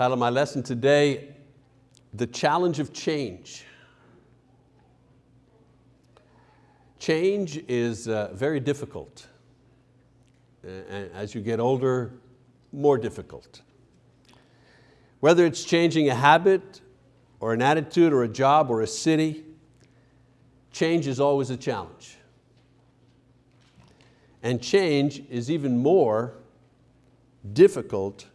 Title of my lesson today, The Challenge of Change. Change is uh, very difficult. And as you get older, more difficult. Whether it's changing a habit or an attitude or a job or a city, change is always a challenge. And change is even more difficult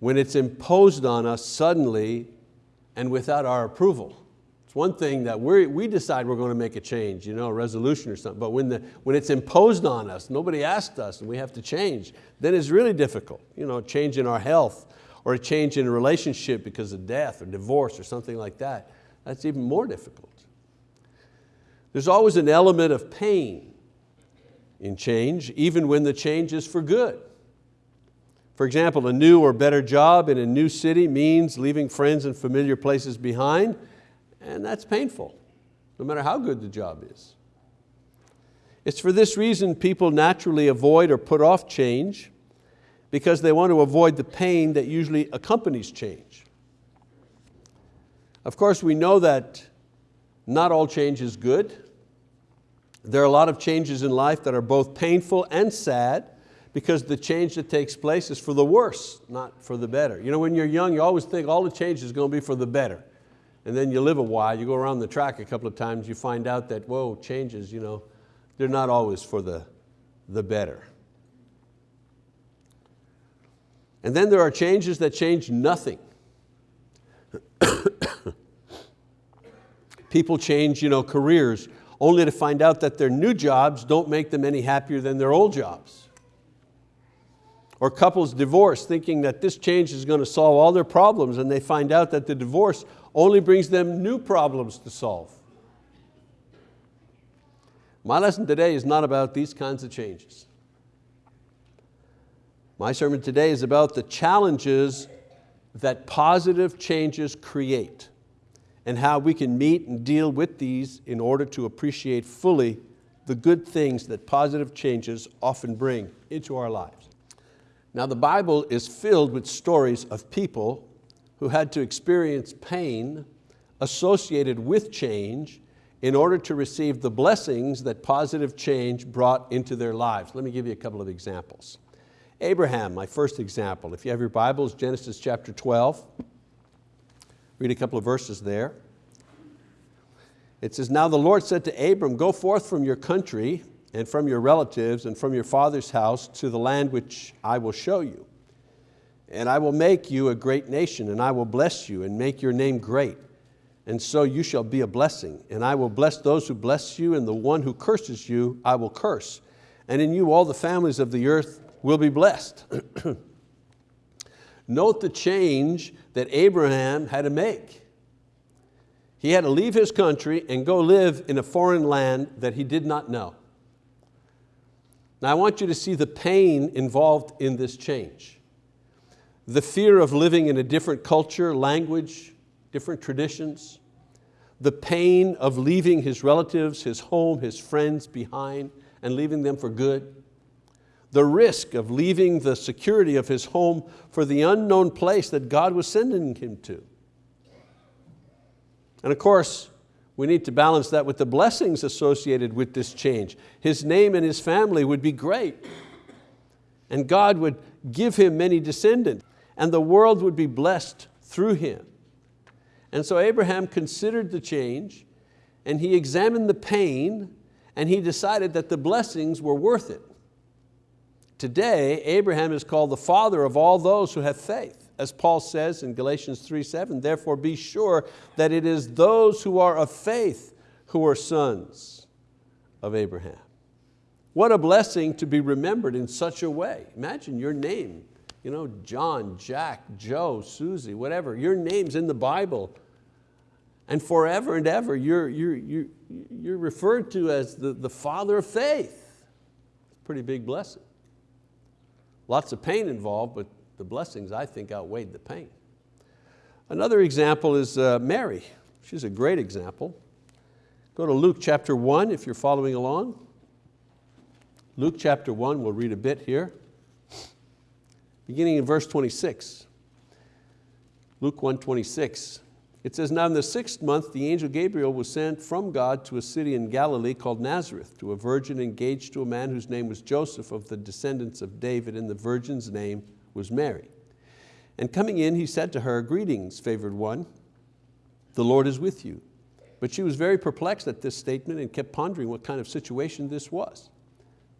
when it's imposed on us suddenly and without our approval. It's one thing that we we decide we're going to make a change, you know, a resolution or something, but when, the, when it's imposed on us, nobody asked us and we have to change, then it's really difficult. You know, a change in our health or a change in a relationship because of death or divorce or something like that. That's even more difficult. There's always an element of pain in change, even when the change is for good. For example, a new or better job in a new city means leaving friends and familiar places behind, and that's painful, no matter how good the job is. It's for this reason people naturally avoid or put off change because they want to avoid the pain that usually accompanies change. Of course, we know that not all change is good. There are a lot of changes in life that are both painful and sad, because the change that takes place is for the worse, not for the better. You know, when you're young, you always think all the change is going to be for the better. And then you live a while, you go around the track a couple of times, you find out that, whoa, changes, you know, they're not always for the, the better. And then there are changes that change nothing. People change you know, careers only to find out that their new jobs don't make them any happier than their old jobs. Or couples divorce thinking that this change is going to solve all their problems and they find out that the divorce only brings them new problems to solve. My lesson today is not about these kinds of changes. My sermon today is about the challenges that positive changes create and how we can meet and deal with these in order to appreciate fully the good things that positive changes often bring into our lives. Now the Bible is filled with stories of people who had to experience pain associated with change in order to receive the blessings that positive change brought into their lives. Let me give you a couple of examples. Abraham, my first example. If you have your Bibles, Genesis chapter 12. Read a couple of verses there. It says, Now the Lord said to Abram, go forth from your country and from your relatives and from your father's house to the land which I will show you. And I will make you a great nation, and I will bless you and make your name great. And so you shall be a blessing. And I will bless those who bless you, and the one who curses you I will curse. And in you all the families of the earth will be blessed. Note the change that Abraham had to make. He had to leave his country and go live in a foreign land that he did not know. Now I want you to see the pain involved in this change. The fear of living in a different culture, language, different traditions, the pain of leaving his relatives, his home, his friends behind and leaving them for good, the risk of leaving the security of his home for the unknown place that God was sending him to. And of course, we need to balance that with the blessings associated with this change. His name and his family would be great. And God would give him many descendants. And the world would be blessed through him. And so Abraham considered the change and he examined the pain and he decided that the blessings were worth it. Today, Abraham is called the father of all those who have faith as Paul says in Galatians 3, 7, therefore be sure that it is those who are of faith who are sons of Abraham. What a blessing to be remembered in such a way. Imagine your name, you know, John, Jack, Joe, Susie, whatever, your name's in the Bible. And forever and ever, you're, you're, you're, you're referred to as the, the father of faith. Pretty big blessing. Lots of pain involved, but the blessings, I think, outweighed the pain. Another example is uh, Mary. She's a great example. Go to Luke chapter one if you're following along. Luke chapter one, we'll read a bit here. Beginning in verse 26. Luke 126. It says, now in the sixth month, the angel Gabriel was sent from God to a city in Galilee called Nazareth, to a virgin engaged to a man whose name was Joseph of the descendants of David, and the virgin's name was Mary. And coming in, he said to her, greetings, favored one, the Lord is with you. But she was very perplexed at this statement and kept pondering what kind of situation this was.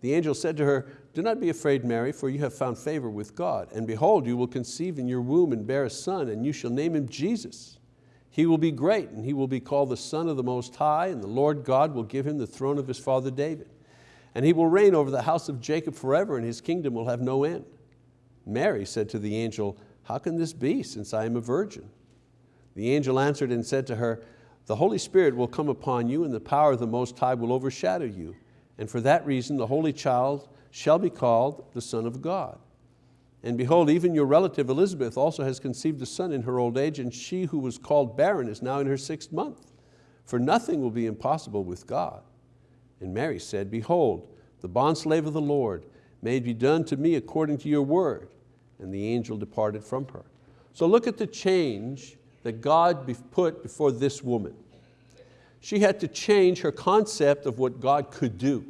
The angel said to her, do not be afraid, Mary, for you have found favor with God. And behold, you will conceive in your womb and bear a son, and you shall name him Jesus. He will be great, and he will be called the Son of the Most High, and the Lord God will give him the throne of his father David. And he will reign over the house of Jacob forever, and his kingdom will have no end. Mary said to the angel, how can this be, since I am a virgin? The angel answered and said to her, the Holy Spirit will come upon you, and the power of the Most High will overshadow you. And for that reason, the Holy Child shall be called the Son of God. And behold, even your relative Elizabeth also has conceived a son in her old age, and she who was called barren is now in her sixth month. For nothing will be impossible with God. And Mary said, Behold, the bondslave of the Lord, may be done to me according to your word. And the angel departed from her. So look at the change that God put before this woman. She had to change her concept of what God could do.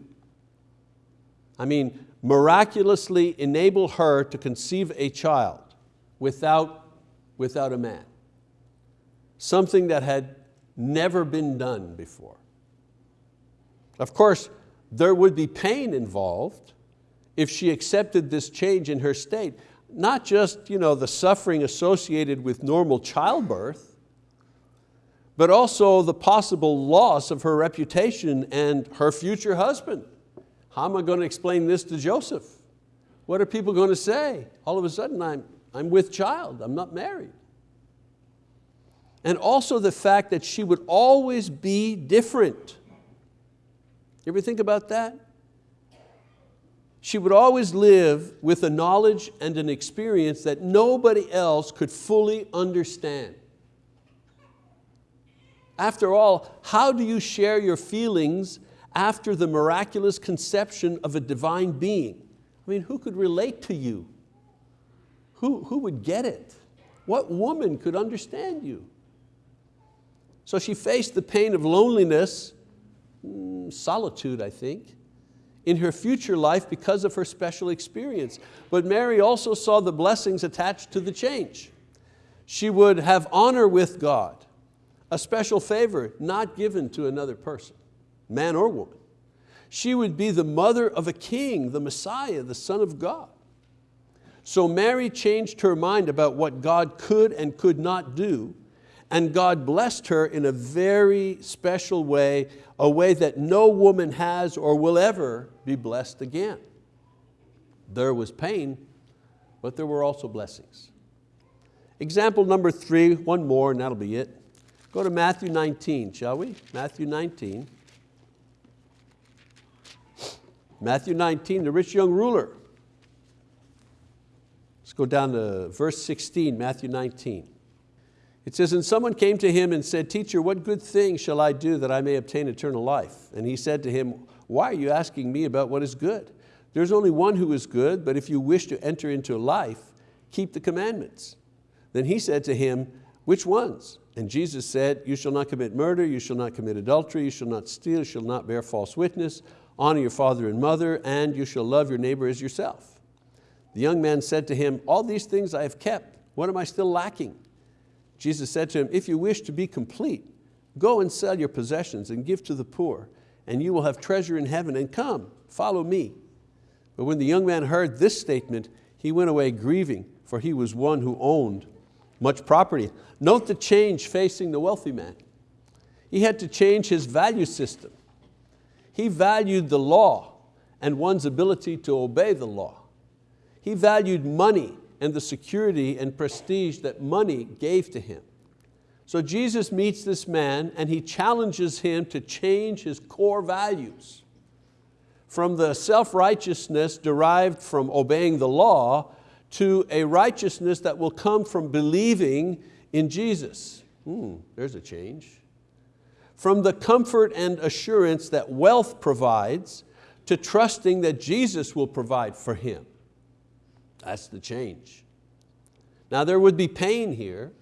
I mean, miraculously enable her to conceive a child without, without a man. Something that had never been done before. Of course, there would be pain involved if she accepted this change in her state. Not just you know, the suffering associated with normal childbirth, but also the possible loss of her reputation and her future husband. How am I going to explain this to Joseph? What are people going to say? All of a sudden I'm, I'm with child, I'm not married. And also the fact that she would always be different. You ever think about that? She would always live with a knowledge and an experience that nobody else could fully understand. After all, how do you share your feelings after the miraculous conception of a divine being. I mean, who could relate to you? Who, who would get it? What woman could understand you? So she faced the pain of loneliness, mm, solitude I think, in her future life because of her special experience. But Mary also saw the blessings attached to the change. She would have honor with God, a special favor not given to another person man or woman. She would be the mother of a king, the Messiah, the Son of God. So Mary changed her mind about what God could and could not do, and God blessed her in a very special way, a way that no woman has or will ever be blessed again. There was pain, but there were also blessings. Example number three, one more and that'll be it. Go to Matthew 19, shall we? Matthew 19. Matthew 19, the rich young ruler. Let's go down to verse 16, Matthew 19. It says, and someone came to him and said, teacher, what good thing shall I do that I may obtain eternal life? And he said to him, why are you asking me about what is good? There's only one who is good, but if you wish to enter into life, keep the commandments. Then he said to him, which ones? And Jesus said, you shall not commit murder, you shall not commit adultery, you shall not steal, you shall not bear false witness, honor your father and mother, and you shall love your neighbor as yourself. The young man said to him, all these things I have kept, what am I still lacking? Jesus said to him, if you wish to be complete, go and sell your possessions and give to the poor, and you will have treasure in heaven, and come, follow me. But when the young man heard this statement, he went away grieving, for he was one who owned much property. Note the change facing the wealthy man. He had to change his value system. He valued the law and one's ability to obey the law. He valued money and the security and prestige that money gave to him. So Jesus meets this man and he challenges him to change his core values from the self-righteousness derived from obeying the law to a righteousness that will come from believing in Jesus. Hmm, there's a change from the comfort and assurance that wealth provides to trusting that Jesus will provide for him. That's the change. Now there would be pain here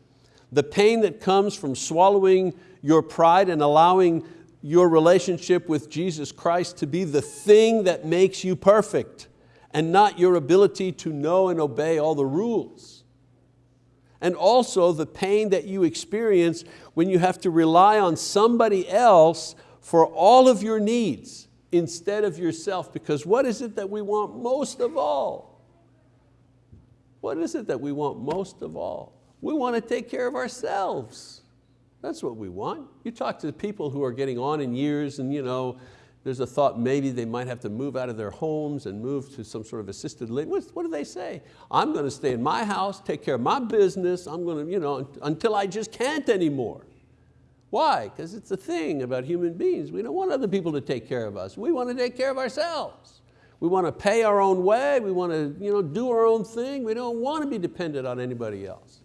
the pain that comes from swallowing your pride and allowing your relationship with Jesus Christ to be the thing that makes you perfect and not your ability to know and obey all the rules. And also the pain that you experience when you have to rely on somebody else for all of your needs instead of yourself. Because what is it that we want most of all? What is it that we want most of all? We want to take care of ourselves. That's what we want. You talk to people who are getting on in years and you know, there's a thought maybe they might have to move out of their homes and move to some sort of assisted living. What, do they say? I'm going to stay in my house, take care of my business, I'm going to, you know, until I just can't anymore. Why? Because it's a thing about human beings. We don't want other people to take care of us. We want to take care of ourselves. We want to pay our own way. We want to you know, do our own thing. We don't want to be dependent on anybody else.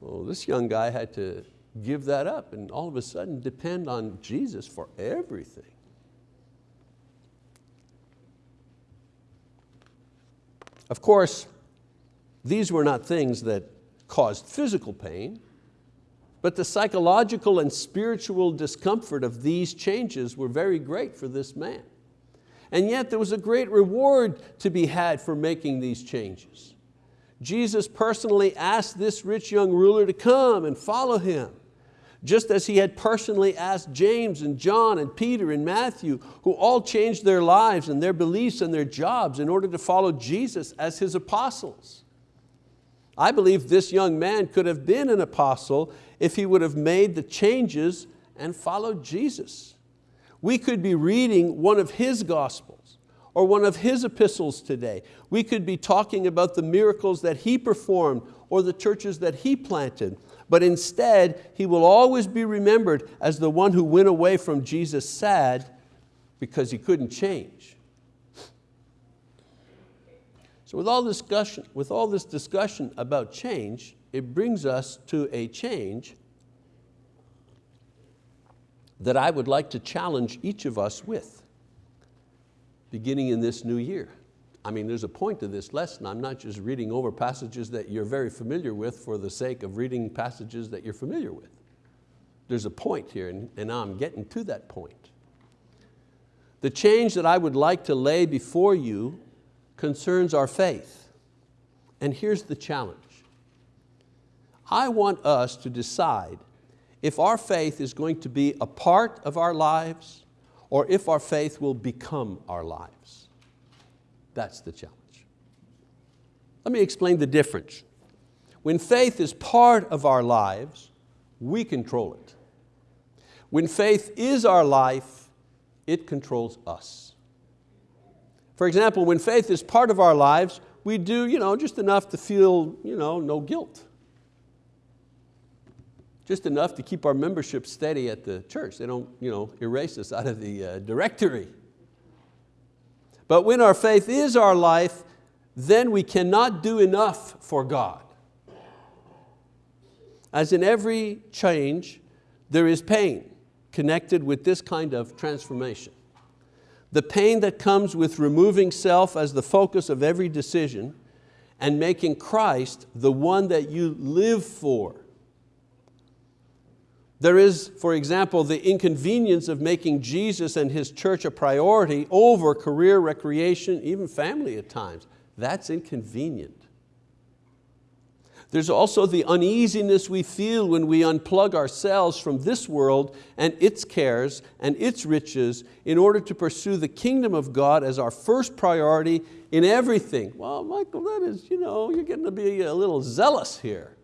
Well, this young guy had to give that up and all of a sudden depend on Jesus for everything. Of course, these were not things that caused physical pain, but the psychological and spiritual discomfort of these changes were very great for this man. And yet there was a great reward to be had for making these changes. Jesus personally asked this rich young ruler to come and follow him just as he had personally asked James and John and Peter and Matthew, who all changed their lives and their beliefs and their jobs in order to follow Jesus as his apostles. I believe this young man could have been an apostle if he would have made the changes and followed Jesus. We could be reading one of his gospels or one of his epistles today. We could be talking about the miracles that he performed or the churches that he planted but instead he will always be remembered as the one who went away from Jesus sad because he couldn't change. So with all, discussion, with all this discussion about change, it brings us to a change that I would like to challenge each of us with, beginning in this new year. I mean, there's a point to this lesson. I'm not just reading over passages that you're very familiar with for the sake of reading passages that you're familiar with. There's a point here, and, and I'm getting to that point. The change that I would like to lay before you concerns our faith. And here's the challenge. I want us to decide if our faith is going to be a part of our lives or if our faith will become our lives. That's the challenge. Let me explain the difference. When faith is part of our lives, we control it. When faith is our life, it controls us. For example, when faith is part of our lives, we do you know, just enough to feel you know, no guilt. Just enough to keep our membership steady at the church. They don't you know, erase us out of the uh, directory. But when our faith is our life, then we cannot do enough for God. As in every change, there is pain connected with this kind of transformation. The pain that comes with removing self as the focus of every decision and making Christ the one that you live for. There is, for example, the inconvenience of making Jesus and His church a priority over career, recreation, even family at times. That's inconvenient. There's also the uneasiness we feel when we unplug ourselves from this world and its cares and its riches in order to pursue the kingdom of God as our first priority in everything. Well, Michael, that is, you know, you're getting to be a little zealous here.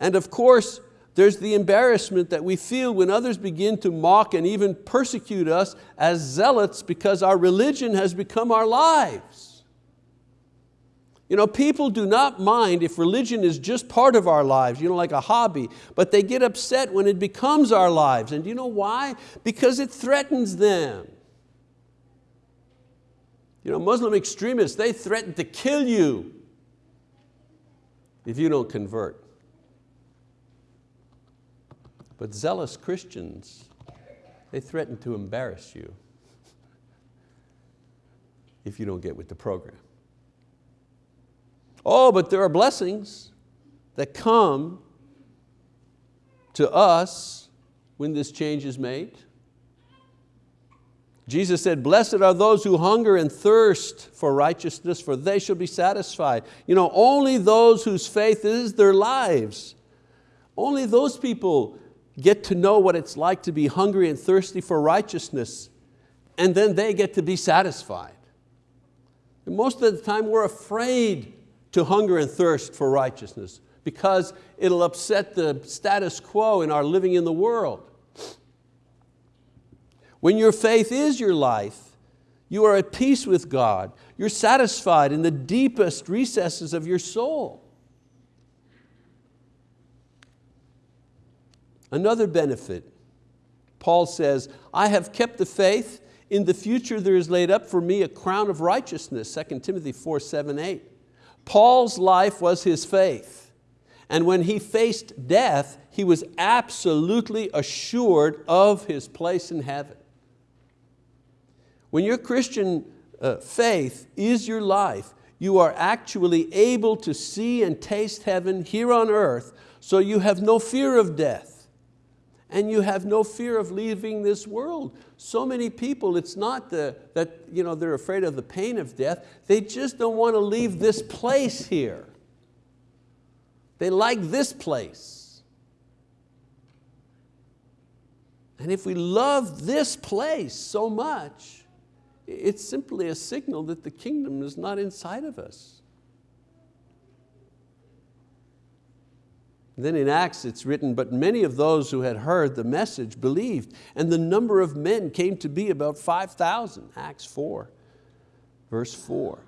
And of course, there's the embarrassment that we feel when others begin to mock and even persecute us as zealots because our religion has become our lives. You know, people do not mind if religion is just part of our lives, you know, like a hobby, but they get upset when it becomes our lives. And you know why? Because it threatens them. You know, Muslim extremists, they threaten to kill you if you don't convert. But zealous Christians, they threaten to embarrass you if you don't get with the program. Oh, but there are blessings that come to us when this change is made. Jesus said, blessed are those who hunger and thirst for righteousness, for they shall be satisfied. You know, only those whose faith is their lives, only those people get to know what it's like to be hungry and thirsty for righteousness, and then they get to be satisfied. And most of the time we're afraid to hunger and thirst for righteousness because it'll upset the status quo in our living in the world. When your faith is your life, you are at peace with God. You're satisfied in the deepest recesses of your soul. Another benefit, Paul says, I have kept the faith, in the future there is laid up for me a crown of righteousness, 2 Timothy 4, 7, 8. Paul's life was his faith. And when he faced death, he was absolutely assured of his place in heaven. When your Christian uh, faith is your life, you are actually able to see and taste heaven here on earth, so you have no fear of death and you have no fear of leaving this world. So many people, it's not the, that you know, they're afraid of the pain of death, they just don't want to leave this place here. They like this place. And if we love this place so much, it's simply a signal that the kingdom is not inside of us. Then in Acts it's written, but many of those who had heard the message believed, and the number of men came to be about 5,000, Acts 4, verse 4.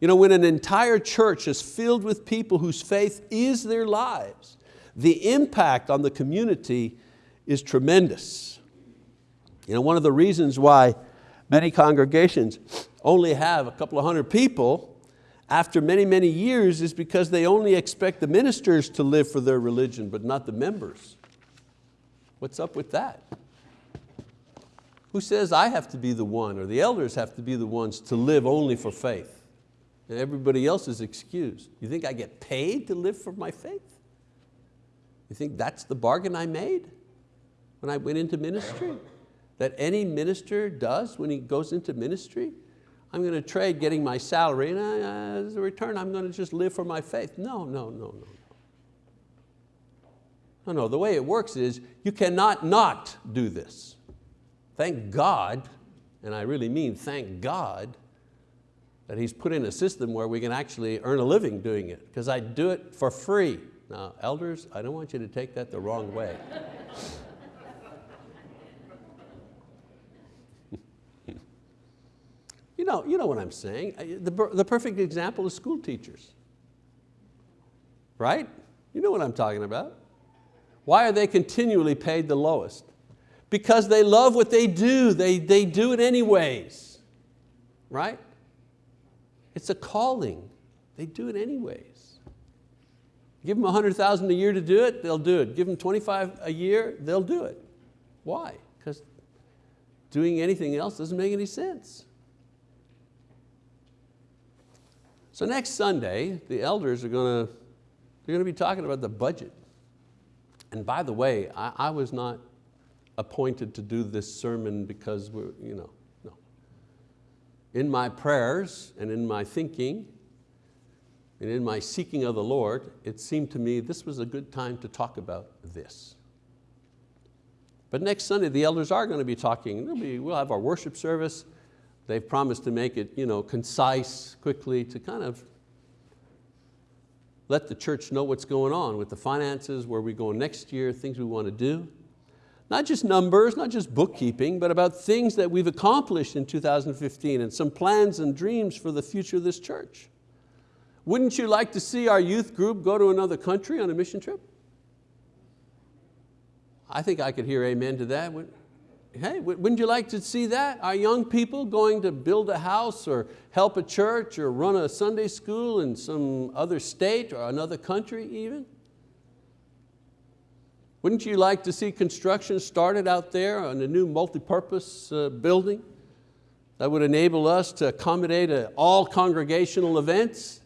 You know, when an entire church is filled with people whose faith is their lives, the impact on the community is tremendous. You know, one of the reasons why Many congregations only have a couple of hundred people after many, many years is because they only expect the ministers to live for their religion, but not the members. What's up with that? Who says I have to be the one or the elders have to be the ones to live only for faith? And everybody else is excused. You think I get paid to live for my faith? You think that's the bargain I made when I went into ministry? that any minister does when he goes into ministry. I'm going to trade getting my salary and uh, as a return I'm going to just live for my faith. No, no, no, no. No, no, the way it works is you cannot not do this. Thank God, and I really mean thank God, that He's put in a system where we can actually earn a living doing it, because I do it for free. Now, elders, I don't want you to take that the wrong way. Know, you know what I'm saying. The, the perfect example is school teachers. Right? You know what I'm talking about. Why are they continually paid the lowest? Because they love what they do. They, they do it anyways. Right? It's a calling. They do it anyways. Give them 100,000 a year to do it, they'll do it. Give them 25 a year, they'll do it. Why? Because doing anything else doesn't make any sense. So next Sunday, the elders are going to, they're going to be talking about the budget. And by the way, I, I was not appointed to do this sermon because we're, you know, no. In my prayers and in my thinking and in my seeking of the Lord, it seemed to me this was a good time to talk about this. But next Sunday, the elders are going to be talking, be, we'll have our worship service, They've promised to make it you know, concise, quickly, to kind of let the church know what's going on with the finances, where we go next year, things we want to do. Not just numbers, not just bookkeeping, but about things that we've accomplished in 2015 and some plans and dreams for the future of this church. Wouldn't you like to see our youth group go to another country on a mission trip? I think I could hear amen to that. Hey, wouldn't you like to see that? Our young people going to build a house or help a church or run a Sunday school in some other state or another country even? Wouldn't you like to see construction started out there on a new multi-purpose uh, building that would enable us to accommodate uh, all congregational events?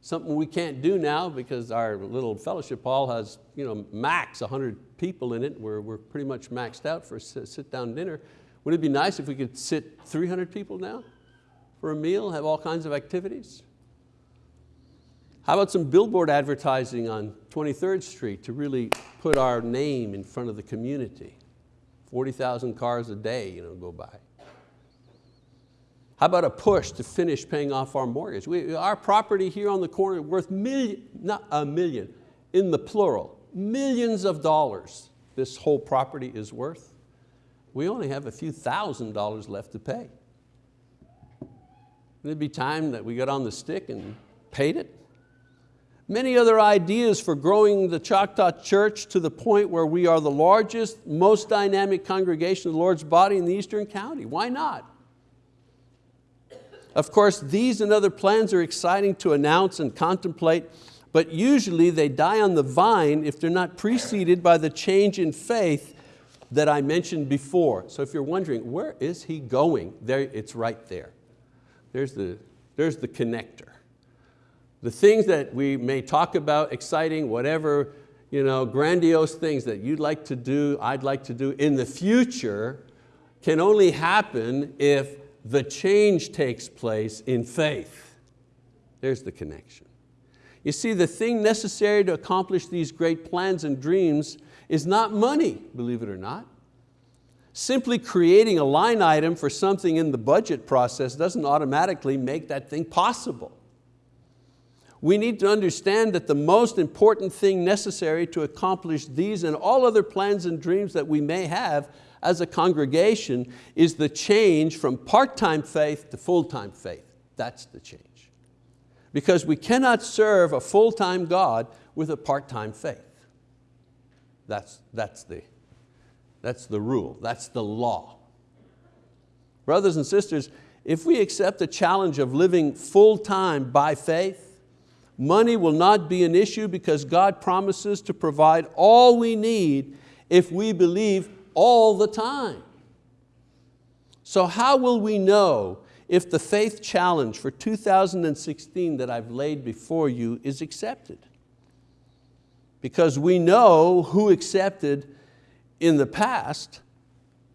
Something we can't do now because our little fellowship hall has you know, max 100 people in it. We're, we're pretty much maxed out for a sit-down dinner. Wouldn't it be nice if we could sit 300 people now for a meal, have all kinds of activities? How about some billboard advertising on 23rd Street to really put our name in front of the community? 40,000 cars a day you know, go by. How about a push to finish paying off our mortgage? We, our property here on the corner worth million, not a million, in the plural, millions of dollars this whole property is worth. We only have a few thousand dollars left to pay. It'd be time that we got on the stick and paid it. Many other ideas for growing the Choctaw Church to the point where we are the largest, most dynamic congregation of the Lord's body in the Eastern County. Why not? Of course, these and other plans are exciting to announce and contemplate, but usually they die on the vine if they're not preceded by the change in faith that I mentioned before. So if you're wondering, where is he going? There, it's right there. There's the, there's the connector. The things that we may talk about, exciting, whatever, you know, grandiose things that you'd like to do, I'd like to do in the future can only happen if the change takes place in faith. There's the connection. You see, the thing necessary to accomplish these great plans and dreams is not money, believe it or not. Simply creating a line item for something in the budget process doesn't automatically make that thing possible we need to understand that the most important thing necessary to accomplish these and all other plans and dreams that we may have as a congregation is the change from part-time faith to full-time faith. That's the change. Because we cannot serve a full-time God with a part-time faith. That's, that's, the, that's the rule, that's the law. Brothers and sisters, if we accept the challenge of living full-time by faith, Money will not be an issue because God promises to provide all we need if we believe all the time. So how will we know if the faith challenge for 2016 that I've laid before you is accepted? Because we know who accepted in the past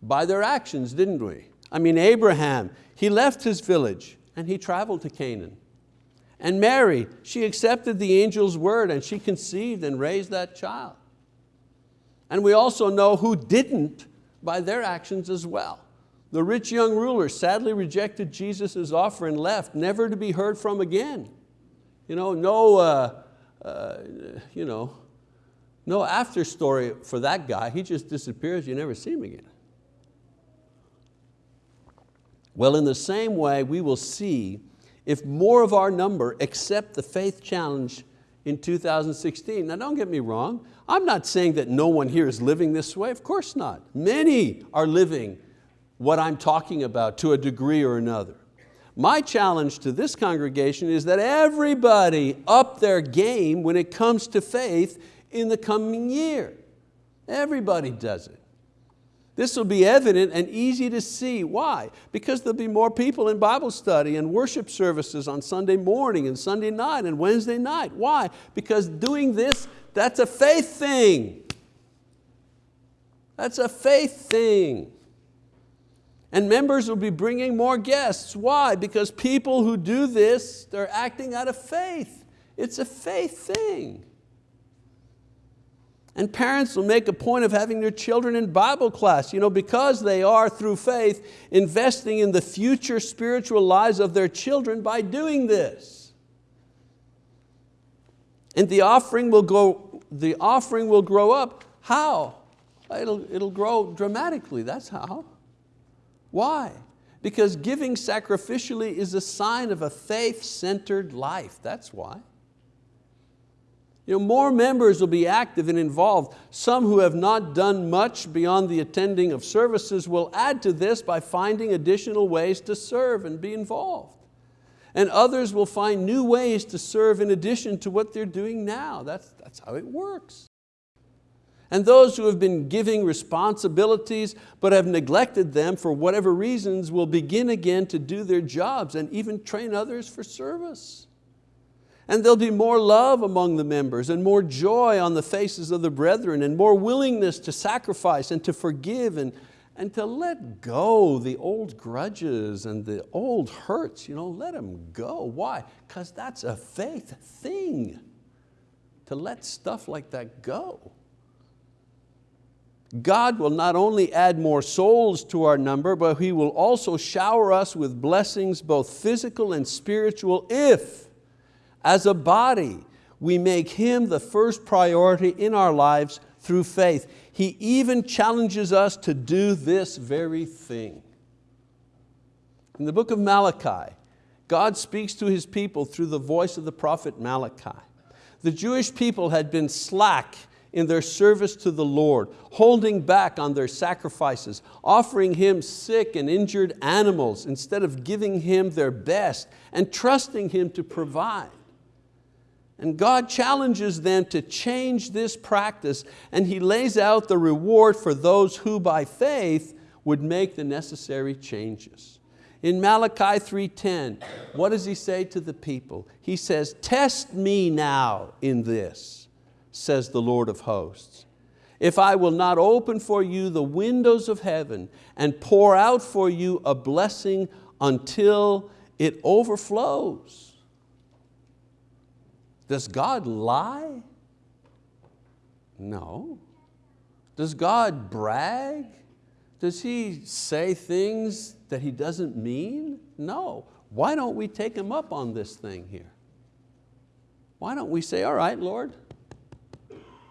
by their actions, didn't we? I mean, Abraham, he left his village and he traveled to Canaan. And Mary, she accepted the angel's word and she conceived and raised that child. And we also know who didn't by their actions as well. The rich young ruler sadly rejected Jesus' offer and left, never to be heard from again. You know, no, uh, uh, you know, no after story for that guy. He just disappears, you never see him again. Well, in the same way, we will see if more of our number accept the faith challenge in 2016. Now don't get me wrong, I'm not saying that no one here is living this way, of course not. Many are living what I'm talking about to a degree or another. My challenge to this congregation is that everybody up their game when it comes to faith in the coming year. Everybody does it. This will be evident and easy to see. Why? Because there'll be more people in Bible study and worship services on Sunday morning and Sunday night and Wednesday night. Why? Because doing this, that's a faith thing. That's a faith thing. And members will be bringing more guests. Why? Because people who do this, they're acting out of faith. It's a faith thing. And parents will make a point of having their children in Bible class you know, because they are, through faith, investing in the future spiritual lives of their children by doing this. And the offering will, go, the offering will grow up. How? It'll, it'll grow dramatically, that's how. Why? Because giving sacrificially is a sign of a faith-centered life, that's why. You know, more members will be active and involved. Some who have not done much beyond the attending of services will add to this by finding additional ways to serve and be involved. And others will find new ways to serve in addition to what they're doing now. That's, that's how it works. And those who have been giving responsibilities but have neglected them for whatever reasons will begin again to do their jobs and even train others for service. And there'll be more love among the members and more joy on the faces of the brethren and more willingness to sacrifice and to forgive and, and to let go the old grudges and the old hurts, you know, let them go. Why? Because that's a faith thing, to let stuff like that go. God will not only add more souls to our number, but He will also shower us with blessings, both physical and spiritual, if, as a body, we make Him the first priority in our lives through faith. He even challenges us to do this very thing. In the book of Malachi, God speaks to His people through the voice of the prophet Malachi. The Jewish people had been slack in their service to the Lord, holding back on their sacrifices, offering Him sick and injured animals instead of giving Him their best and trusting Him to provide. And God challenges them to change this practice and He lays out the reward for those who by faith would make the necessary changes. In Malachi 3.10, what does He say to the people? He says, test me now in this says the Lord of hosts. If I will not open for you the windows of heaven and pour out for you a blessing until it overflows. Does God lie? No. Does God brag? Does He say things that He doesn't mean? No. Why don't we take Him up on this thing here? Why don't we say, all right, Lord,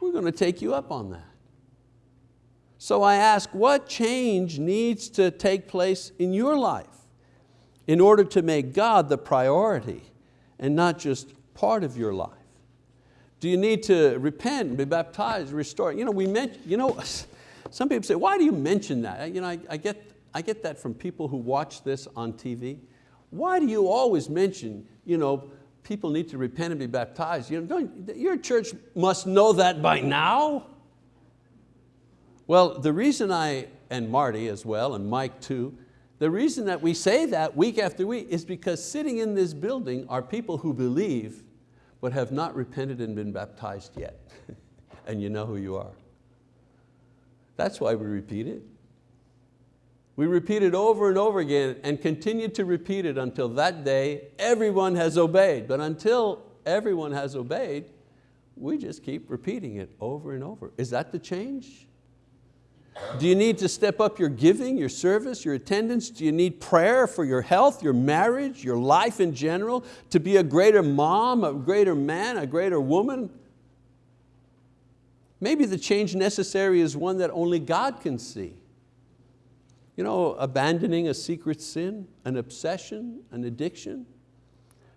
we're going to take you up on that. So I ask, what change needs to take place in your life in order to make God the priority and not just part of your life? Do you need to repent, be baptized, restore? You know, we mention, you know, some people say, why do you mention that? You know, I, I, get, I get that from people who watch this on TV. Why do you always mention, you know, people need to repent and be baptized. You know, your church must know that by now. Well, the reason I, and Marty as well, and Mike too, the reason that we say that week after week is because sitting in this building are people who believe but have not repented and been baptized yet. and you know who you are. That's why we repeat it. We repeat it over and over again and continue to repeat it until that day everyone has obeyed. But until everyone has obeyed, we just keep repeating it over and over. Is that the change? Do you need to step up your giving, your service, your attendance? Do you need prayer for your health, your marriage, your life in general, to be a greater mom, a greater man, a greater woman? Maybe the change necessary is one that only God can see. You know, abandoning a secret sin, an obsession, an addiction.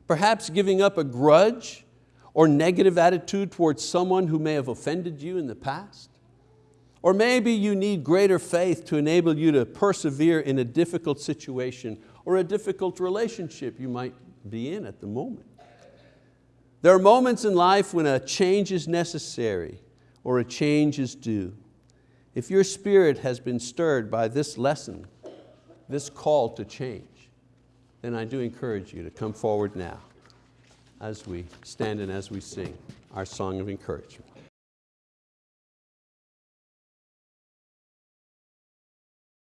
Perhaps giving up a grudge or negative attitude towards someone who may have offended you in the past. Or maybe you need greater faith to enable you to persevere in a difficult situation or a difficult relationship you might be in at the moment. There are moments in life when a change is necessary or a change is due. If your spirit has been stirred by this lesson, this call to change, then I do encourage you to come forward now as we stand and as we sing our song of encouragement.